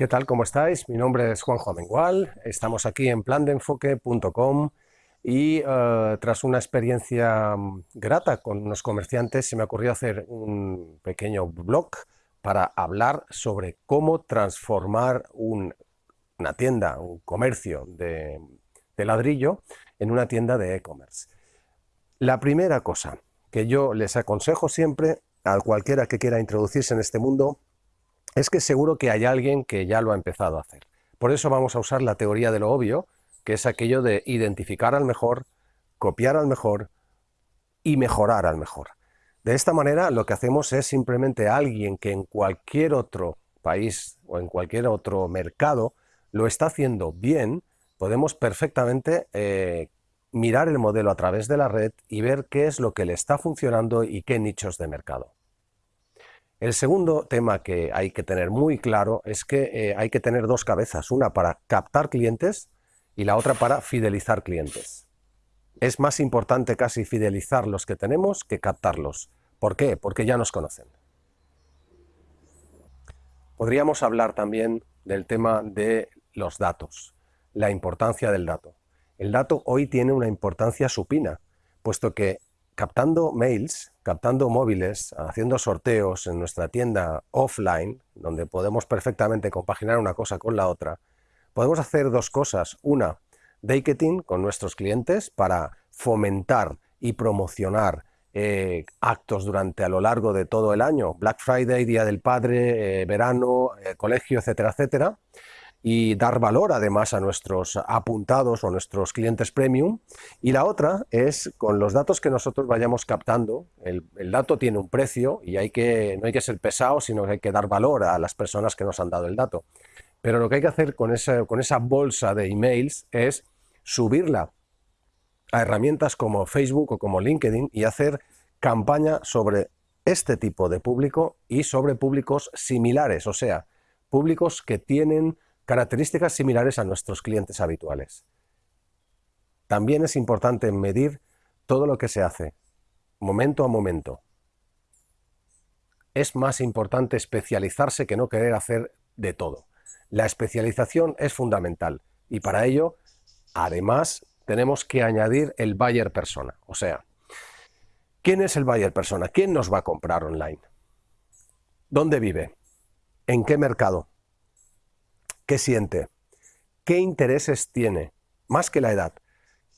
¿Qué tal? ¿Cómo estáis? Mi nombre es Juanjo Amengual, estamos aquí en plandeenfoque.com y eh, tras una experiencia mm, grata con unos comerciantes se me ocurrió hacer un pequeño blog para hablar sobre cómo transformar una tienda, un comercio de, de ladrillo en una tienda de e-commerce. La primera cosa que yo les aconsejo siempre a cualquiera que quiera introducirse en este mundo es que seguro que hay alguien que ya lo ha empezado a hacer. Por eso vamos a usar la teoría de lo obvio, que es aquello de identificar al mejor, copiar al mejor y mejorar al mejor. De esta manera lo que hacemos es simplemente alguien que en cualquier otro país o en cualquier otro mercado lo está haciendo bien, podemos perfectamente eh, mirar el modelo a través de la red y ver qué es lo que le está funcionando y qué nichos de mercado. El segundo tema que hay que tener muy claro es que eh, hay que tener dos cabezas, una para captar clientes y la otra para fidelizar clientes. Es más importante casi fidelizar los que tenemos que captarlos. ¿Por qué? Porque ya nos conocen. Podríamos hablar también del tema de los datos, la importancia del dato. El dato hoy tiene una importancia supina, puesto que captando mails, captando móviles, haciendo sorteos en nuestra tienda offline, donde podemos perfectamente compaginar una cosa con la otra, podemos hacer dos cosas. Una, dating con nuestros clientes para fomentar y promocionar eh, actos durante a lo largo de todo el año, Black Friday, Día del Padre, eh, verano, eh, colegio, etcétera, etcétera y dar valor además a nuestros apuntados o nuestros clientes premium. Y la otra es con los datos que nosotros vayamos captando. El, dato tiene un precio y hay que, no hay que ser pesado, sino que hay que dar valor a las personas que nos han dado el dato. Pero lo que hay que hacer con esa, con esa bolsa de emails es subirla a herramientas como Facebook o como LinkedIn y hacer campaña sobre este tipo de público y sobre públicos similares, o sea, públicos que tienen características similares a nuestros clientes habituales. También es importante medir todo lo que se hace, momento a momento. Es más importante especializarse que no querer hacer de todo. La especialización es fundamental y para ello, además, tenemos que añadir el buyer persona. O sea, ¿quién es el buyer persona? ¿Quién nos va a comprar online? ¿Dónde vive? ¿En qué mercado? ¿Qué siente? ¿Qué intereses tiene? Más que la edad.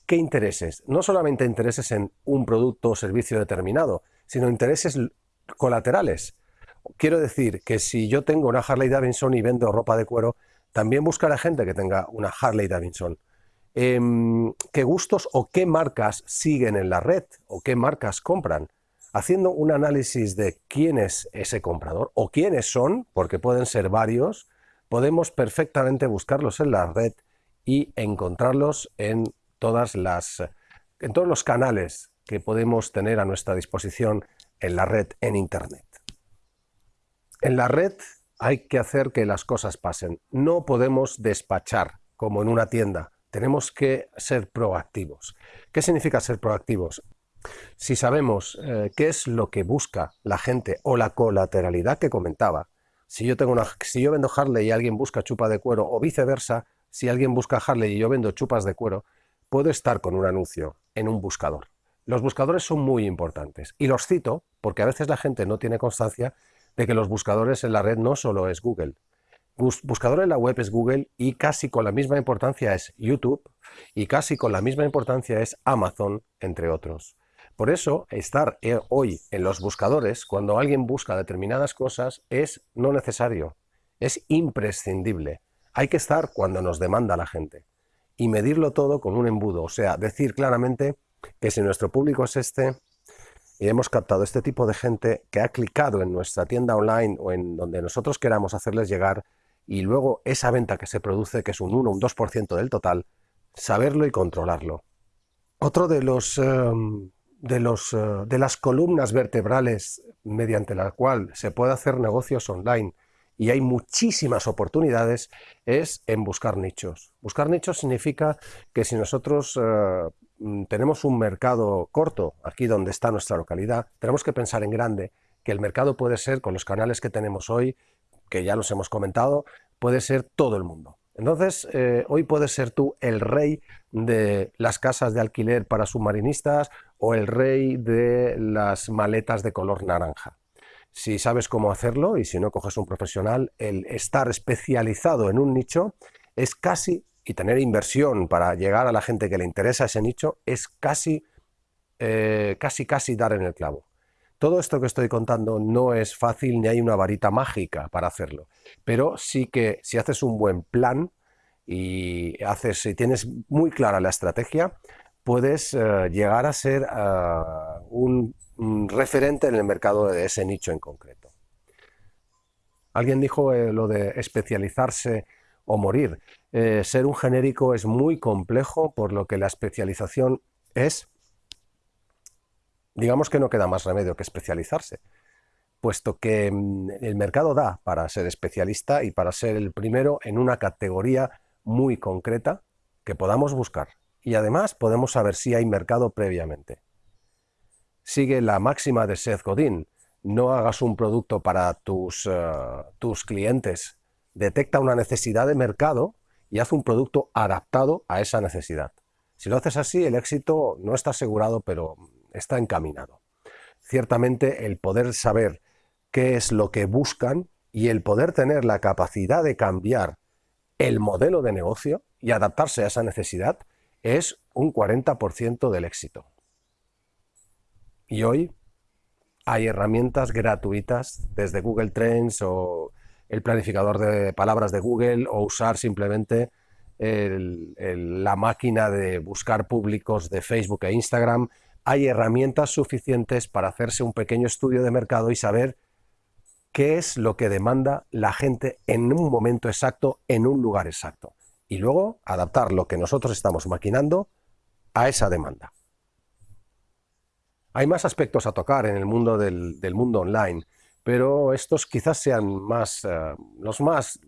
¿Qué intereses? No solamente intereses en un producto o servicio determinado, sino intereses colaterales. Quiero decir que si yo tengo una Harley Davidson y vendo ropa de cuero, también buscaré gente que tenga una Harley Davidson. Em, ¿Qué gustos o qué marcas siguen en la red o qué marcas compran? Haciendo un análisis de quién es ese comprador o quiénes son, porque pueden ser varios, podemos perfectamente buscarlos en la red y encontrarlos en, todas las, en todos los canales que podemos tener a nuestra disposición en la red, en Internet. En la red hay que hacer que las cosas pasen. No podemos despachar como en una tienda. Tenemos que ser proactivos. ¿Qué significa ser proactivos? Si sabemos eh, qué es lo que busca la gente o la colateralidad que comentaba, si yo, tengo una, si yo vendo Harley y alguien busca chupa de cuero o viceversa, si alguien busca Harley y yo vendo chupas de cuero, puedo estar con un anuncio en un buscador. Los buscadores son muy importantes y los cito porque a veces la gente no tiene constancia de que los buscadores en la red no solo es Google. Buscador en la web es Google y casi con la misma importancia es YouTube y casi con la misma importancia es Amazon, entre otros. Por eso, estar eh, hoy en los buscadores, cuando alguien busca determinadas cosas, es no necesario, es imprescindible. Hay que estar cuando nos demanda la gente y medirlo todo con un embudo, o sea, decir claramente que si nuestro público es este y hemos captado este tipo de gente que ha clicado en nuestra tienda online o en donde nosotros queramos hacerles llegar y luego esa venta que se produce, que es un 1 o un 2% del total, saberlo y controlarlo. Otro de los em, de, los, eh, de las columnas vertebrales mediante la cual se puede hacer negocios online y hay muchísimas oportunidades es en buscar nichos. Buscar nichos significa que si nosotros eh, mm, tenemos un mercado corto, aquí donde está nuestra localidad, tenemos que pensar en grande, que el mercado puede ser con los canales que tenemos hoy, que ya los hemos comentado, puede ser todo el mundo. Entonces, eh, hoy puedes ser tú el rey de las casas de alquiler para submarinistas o el rey de las maletas de color naranja. Si sabes cómo hacerlo y si no coges un profesional, el estar especializado en un nicho es casi, y tener inversión para llegar a la gente que le interesa ese nicho, es casi, eh, casi, casi dar en el clavo. Todo esto que estoy contando no es fácil ni hay una varita mágica para hacerlo, pero sí que si haces un buen plan y haces, si tienes muy clara la estrategia, puedes eh, llegar a ser eh, un, referente en el mercado de ese nicho en concreto. Alguien dijo eh, lo de especializarse o morir. ser un genérico es muy complejo, por lo que la especialización es digamos que no queda más remedio que especializarse, puesto que mm, el mercado da para ser especialista y para ser el primero en una categoría muy concreta que podamos buscar. Y además podemos saber si hay mercado previamente. Sigue la máxima de Seth Godin, no hagas un producto para tus, eh, tus clientes, detecta una necesidad de mercado y haz un producto adaptado a esa necesidad. Si lo haces así, el éxito no está asegurado, pero está encaminado. Ciertamente el poder saber qué es lo que buscan y el poder tener la capacidad de cambiar el modelo de negocio y adaptarse a esa necesidad es un 40% del éxito. Y hoy hay herramientas gratuitas desde Google Trends o el planificador de palabras de Google o usar simplemente la máquina de buscar públicos de Facebook e Instagram hay herramientas suficientes para hacerse un pequeño estudio de mercado y saber qué es lo que demanda la gente en un momento exacto, en un lugar exacto. Y luego adaptar lo que nosotros estamos maquinando a esa demanda. Hay más aspectos a tocar en el mundo del, mundo online, pero estos quizás sean más, eh, los más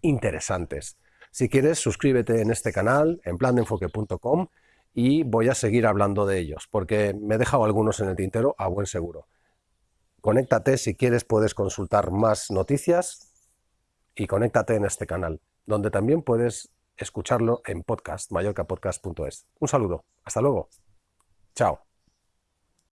interesantes. Si quieres, suscríbete en este canal, en plandeenfoque.com, y voy a seguir hablando de ellos, porque me he dejado algunos en el tintero a buen seguro. Conéctate, si quieres puedes consultar más noticias y conéctate en este canal, donde también puedes escucharlo en podcast, mallorcapodcast.es. Un saludo, hasta luego. Chao.